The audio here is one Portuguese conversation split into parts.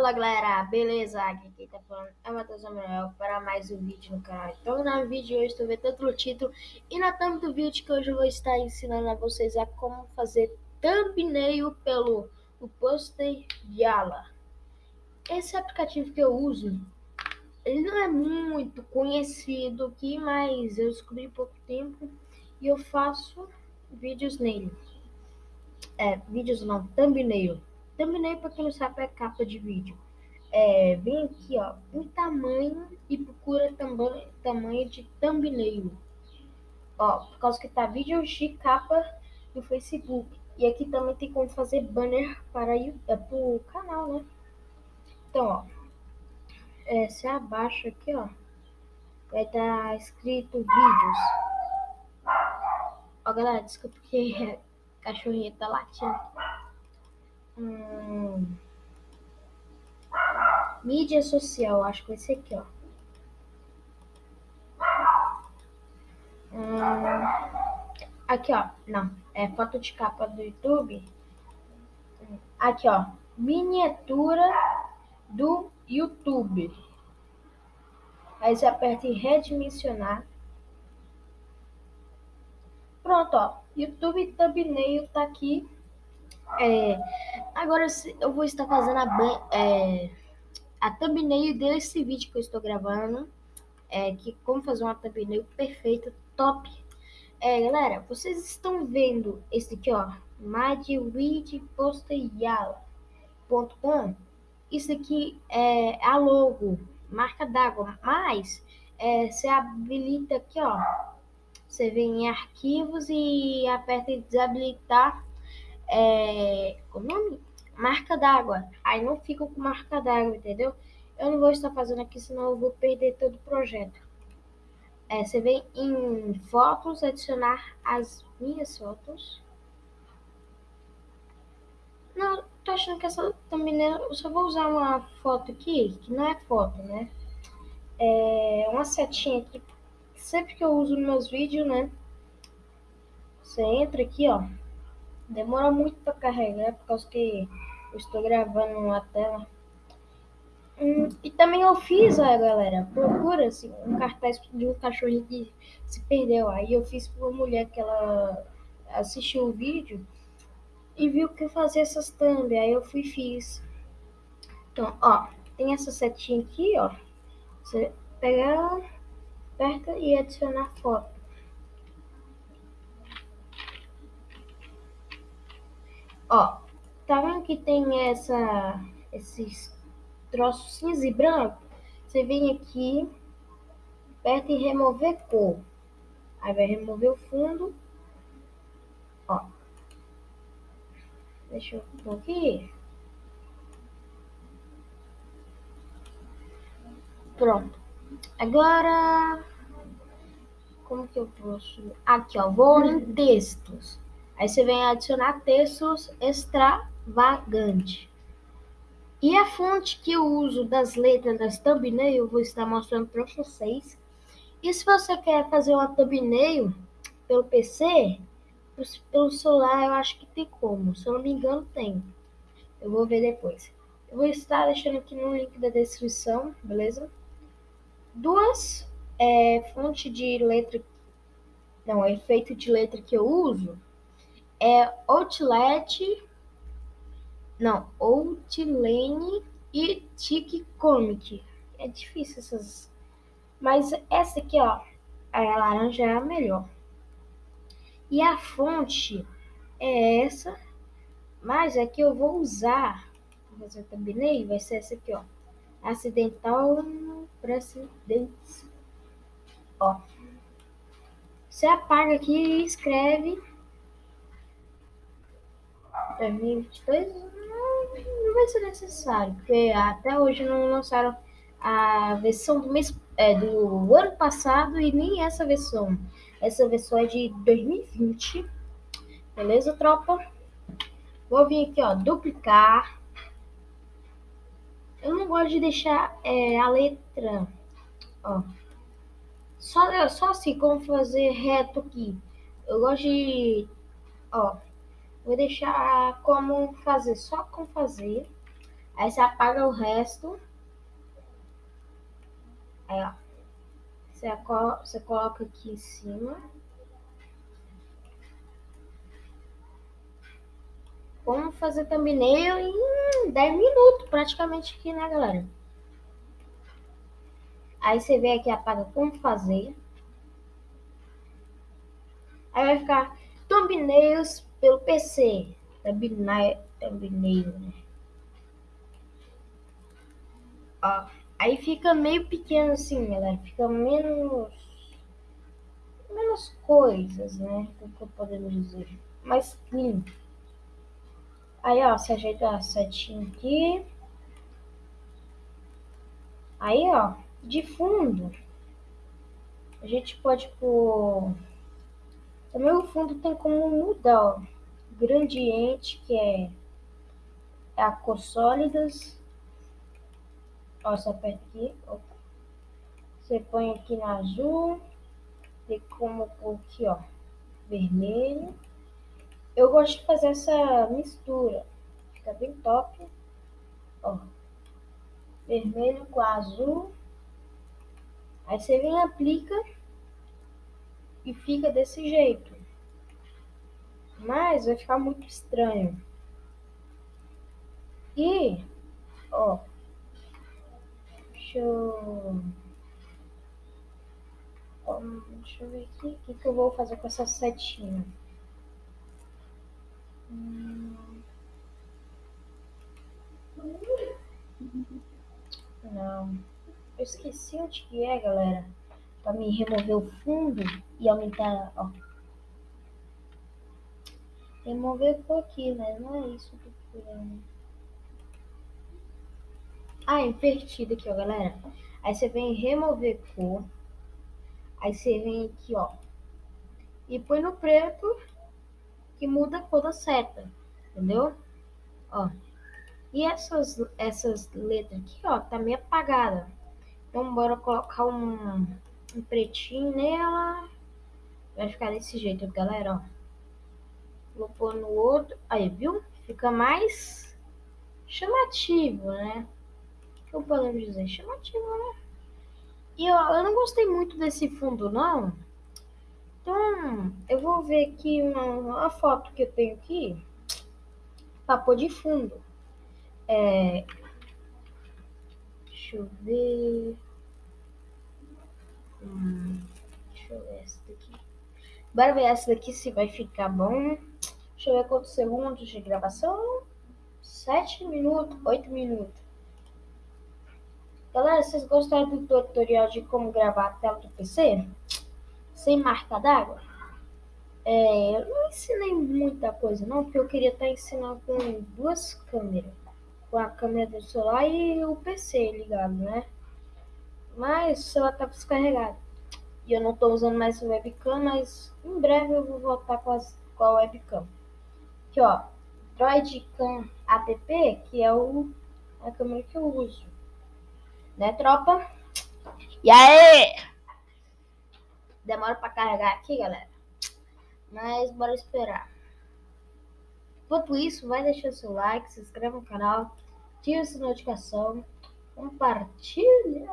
Fala galera, beleza? Aqui quem tá falando é o Matheus Samuel para mais um vídeo no canal. Então no vídeo de hoje estou vendo tanto no título e na thumb do vídeo que hoje eu vou estar ensinando a vocês a como fazer thumbnail pelo o Poster Yala. Esse aplicativo que eu uso, ele não é muito conhecido aqui, mas eu descobri há pouco tempo e eu faço vídeos nele. É, vídeos não, thumbnail Thumbnail, para quem não sabe, é capa de vídeo. É, vem aqui, ó, em tamanho e procura também tamanho de thumbnail. Ó, por causa que tá vídeo de capa no Facebook. E aqui também tem como fazer banner para, é, o canal, né? Então, ó, é, se abaixa aqui, ó, vai estar tá escrito vídeos. Ó, galera, desculpa que a cachorrinha tá latindo. Hum, mídia social, acho que ser aqui, ó. Hum, aqui, ó. Não, é foto de capa do YouTube. Aqui, ó. Miniatura do YouTube. Aí você aperta em redimensionar. Pronto, ó. YouTube thumbnail tá aqui. É, agora eu vou estar fazendo a, é, a thumbnail desse vídeo que eu estou gravando. É, que como fazer uma thumbnail perfeita, top. É, galera, vocês estão vendo esse aqui, ó, madwidposteryala.com. Isso aqui é a logo, marca d'água, mas é, você habilita aqui, ó, você vem em arquivos e aperta em desabilitar é, o nome? Marca d'água. Aí não fica com marca d'água, entendeu? Eu não vou estar fazendo aqui, senão eu vou perder todo o projeto. É, você vem em fotos, adicionar as minhas fotos. Não, tô achando que essa também eu só vou usar uma foto aqui, que não é foto, né? É uma setinha aqui, sempre que eu uso nos meus vídeos, né? Você entra aqui, ó. Demora muito para carregar, por causa que eu estou gravando na tela. Hum, e também eu fiz, ó, galera, procura assim, um cartaz de um cachorrinho que se perdeu. Aí eu fiz para uma mulher que ela assistiu o vídeo e viu que fazia essas thumb. Aí eu fui e fiz. Então, ó, tem essa setinha aqui, ó. Você pega ela, aperta e adicionar foto. Ó, tá vendo que tem essa, esses troços cinza e branco? Você vem aqui, aperta em remover cor. Aí vai remover o fundo. Ó. Deixa eu pôr aqui. Pronto. Agora, como que eu posso? Aqui, ó, vou em textos. Aí você vem adicionar textos extravagante. E a fonte que eu uso das letras das thumbnail, eu vou estar mostrando para vocês. E se você quer fazer uma thumbnail pelo PC, pelo celular eu acho que tem como. Se eu não me engano, tem. Eu vou ver depois. Eu vou estar deixando aqui no link da descrição, beleza? Duas é, fontes de letra, não, efeito de letra que eu uso é Outlet, não, Outlane e Tic Comic. É difícil essas, mas essa aqui, ó, a laranja é a melhor. E a fonte é essa, mas é que eu vou usar, vou fazer thumbnail, vai ser essa aqui, ó, acidental precedentes. Ó, você apaga aqui e escreve 2022 não, não vai ser necessário, porque até hoje não lançaram a versão do mês é, do ano passado e nem essa versão. Essa versão é de 2020. Beleza, tropa? Vou vir aqui, ó, duplicar. Eu não gosto de deixar é, a letra, ó. Só, só assim, como fazer reto aqui. Eu gosto de, ó, Vou deixar como fazer, só com fazer. Aí você apaga o resto. Aí, ó. Você, você coloca aqui em cima. Vamos fazer thumbnail em 10 minutos, praticamente aqui, né, galera? Aí você vem aqui apaga como fazer. Aí vai ficar thumbnails pelo PC. Thumbnail, thumbnail, né? Ó, aí fica meio pequeno assim, galera. Fica menos... Menos coisas, né? O que podemos dizer. Mais clean. Aí, ó, você ajeita a setinha aqui. Aí, ó, de fundo, a gente pode pôr... Também o fundo tem como mudar, ó. Gradiente, que é, a cor sólidas. Ó, você aperta aqui, opa. Você põe aqui no azul. Tem como pôr aqui, ó, vermelho. Eu gosto de fazer essa mistura. Fica bem top. Ó. Vermelho com azul. Aí você vem e aplica. E fica desse jeito. Mas vai ficar muito estranho. E, ó. Deixa eu... Deixa eu ver aqui. O que, que eu vou fazer com essa setinha. Não. Eu esqueci onde que é, galera. Pra me remover o fundo e aumentar, ó. Remover por aqui, né? Não é isso que eu procurando. Ah, invertido aqui, ó, galera. Aí você vem remover cor. Aí você vem aqui, ó. E põe no preto que muda a cor da seta, entendeu? Ó. E essas, essas letras aqui, ó, tá meio apagada. Então, bora colocar um, um pretinho nela. Vai ficar desse jeito, galera, ó. Vou pôr no outro. Aí, viu? Fica mais chamativo, né? O que eu posso dizer? Chamativo, né? E ó, eu não gostei muito desse fundo, não. Então, eu vou ver aqui uma, uma foto que eu tenho aqui pôr de fundo. É, deixa eu ver. Hum, deixa eu ver essa daqui. Bora ver essa daqui se vai ficar bom. Deixa eu ver quantos segundos de gravação. 7 minutos, 8 minutos. Galera, vocês gostaram do tutorial de como gravar a tela do PC? sem marca d'água. É, eu não ensinei muita coisa não, porque eu queria estar ensinando com duas câmeras. Com a câmera do celular e o PC ligado, né? Mas o celular tá descarregado. E eu não estou usando mais o webcam, mas em breve eu vou voltar com, as, com a webcam. Aqui, ó. Droidcam app, que é o, a câmera que eu uso. Né, tropa? E aí? Demora para carregar aqui, galera. Mas bora esperar. Enquanto isso, vai deixando seu like, se inscreve no canal, ativa essa notificação, compartilha.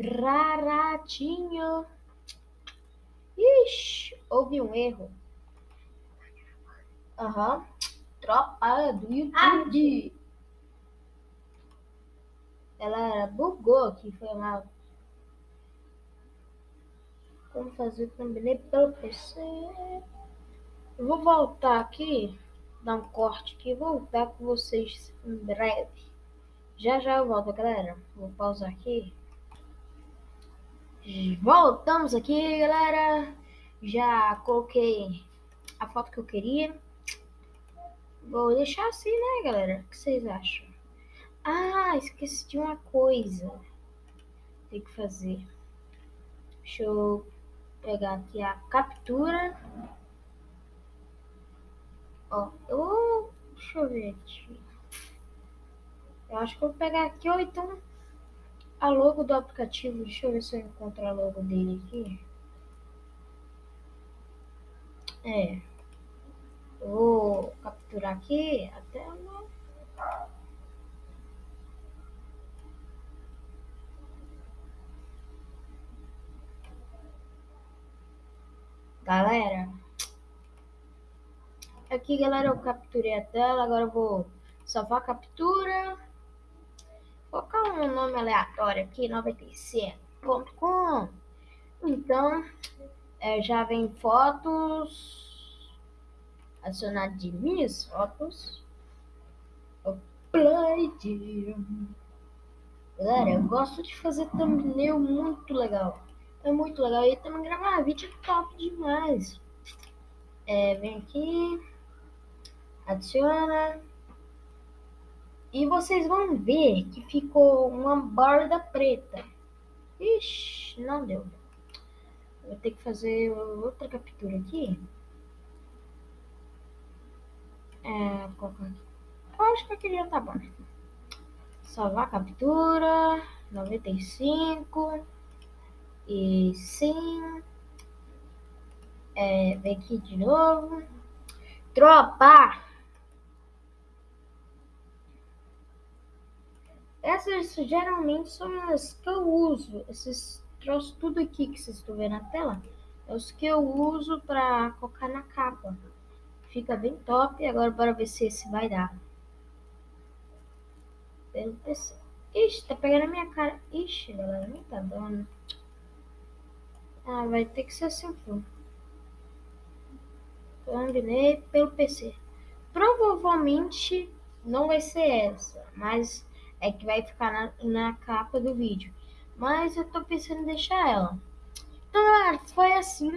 Raratinho. Ixi, houve um erro. Aham. Uhum. Tropa do YouTube. Ela bugou aqui, foi mal. Como fazer também pelo PC. Eu vou voltar aqui, dar um corte aqui, voltar com vocês em breve. Já já eu volto, galera. Vou pausar aqui. Voltamos aqui, galera. Já coloquei a foto que eu queria. Vou deixar assim, né, galera? O que vocês acham? Ah, esqueci de uma coisa. Tem que fazer. Deixa eu pegar aqui a captura. Ó, eu. Deixa eu ver aqui. Eu acho que vou pegar aqui, ou então a logo do aplicativo. Deixa eu ver se eu encontro a logo dele aqui. É. Vou capturar aqui a tela. Galera, aqui galera eu capturei a tela, agora eu vou salvar a captura, colocar um nome aleatório aqui, 97.com. Então, é, já vem fotos, adicionar de minhas fotos, upload. Galera, eu gosto de fazer thumbnail muito legal. É muito legal. E também gravar vídeo é top demais. É, vem aqui, adiciona. E vocês vão ver que ficou uma borda preta. Ixi, não deu. Vou ter que fazer outra captura aqui. É, colocar aqui. Eu acho que aquele já tá bom. Salvar a captura. 95. E sim. É, vem aqui de novo. Tropa! Essas geralmente são as que eu uso. Esses troços tudo aqui que vocês estão vendo na tela. É os que eu uso para colocar na capa. Fica bem top. Agora bora ver se esse vai dar. Pelo PC. Ixi, tá pegando a minha cara. Ixi, galera, nem tá dando. Ah, vai ter que ser assim, pô. Thumbnail pelo PC. Provavelmente não vai ser essa, mas é que vai ficar na, na capa do vídeo. Mas eu tô pensando em deixar ela. Então, galera, foi assim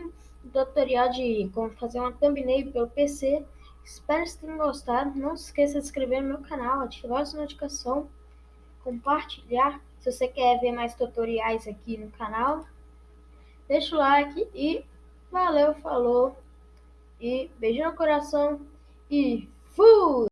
o tutorial de como fazer uma thumbnail pelo PC. Espero que tenham gostado. Não se esqueça de se inscrever no meu canal, ativar a notificação, compartilhar. Se você quer ver mais tutoriais aqui no canal, deixa o like e valeu, falou. E beijo no coração e fui!